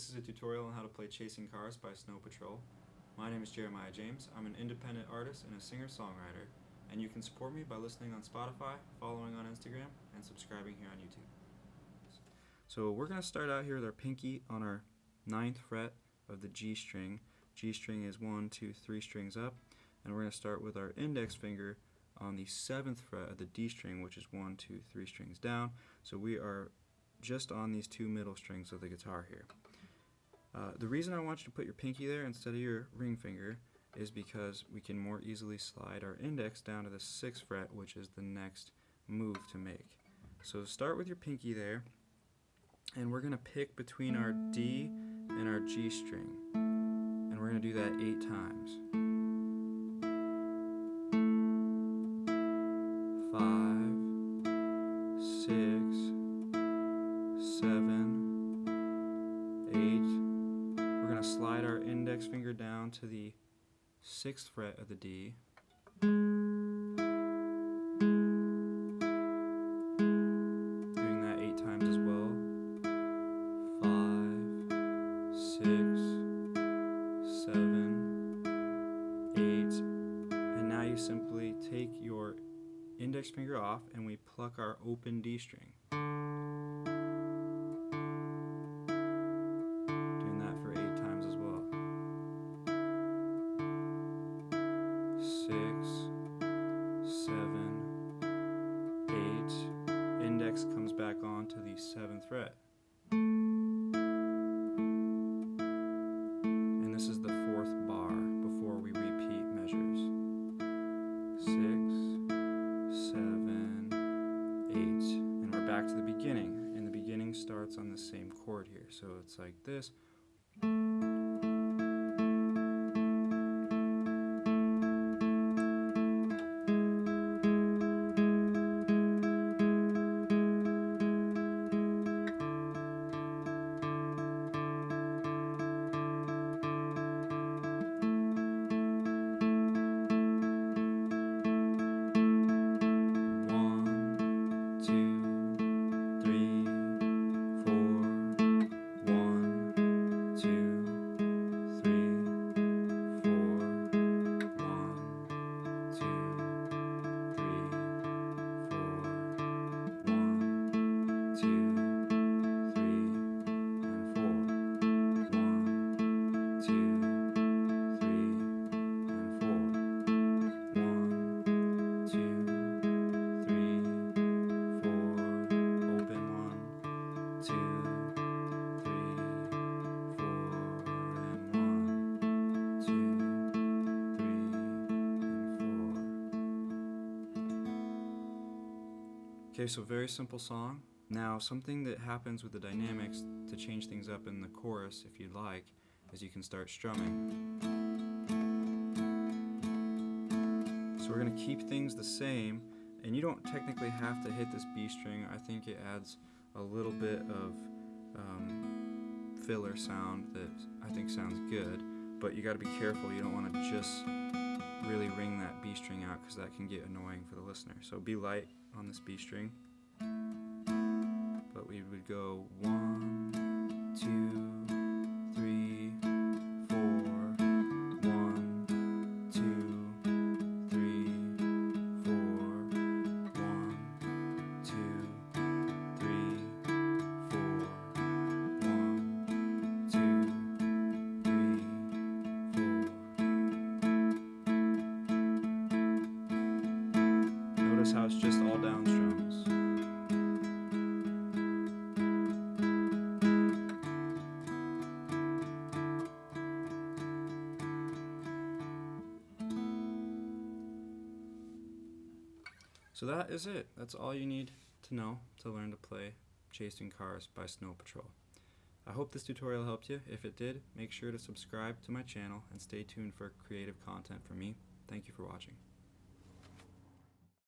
This is a tutorial on how to play Chasing Cars by Snow Patrol. My name is Jeremiah James. I'm an independent artist and a singer-songwriter, and you can support me by listening on Spotify, following on Instagram, and subscribing here on YouTube. So we're going to start out here with our pinky on our ninth fret of the G string. G string is one, two, three strings up, and we're going to start with our index finger on the seventh fret of the D string, which is one, two, three strings down. So we are just on these two middle strings of the guitar here. Uh, the reason I want you to put your pinky there instead of your ring finger is because we can more easily slide our index down to the 6th fret, which is the next move to make. So start with your pinky there, and we're going to pick between our D and our G string. And we're going to do that eight times. Finger down to the 6th fret of the D. Doing that 8 times as well. 5, 6, 7, 8. And now you simply take your index finger off and we pluck our open D string. Six, seven, eight. Index comes back on to the seventh fret. And this is the fourth bar before we repeat measures. Six, seven, eight. And we're back to the beginning. And the beginning starts on the same chord here. So it's like this. Okay, so very simple song. Now, something that happens with the dynamics to change things up in the chorus, if you'd like, is you can start strumming. So we're going to keep things the same, and you don't technically have to hit this B string. I think it adds a little bit of um, filler sound that I think sounds good, but you got to be careful. You don't want to just really ring that B string out because that can get annoying for the listener. So be light on this B string. But we would go one, two, it's just all down strums. So that is it. That's all you need to know to learn to play Chasing Cars by Snow Patrol. I hope this tutorial helped you. If it did, make sure to subscribe to my channel and stay tuned for creative content from me. Thank you for watching.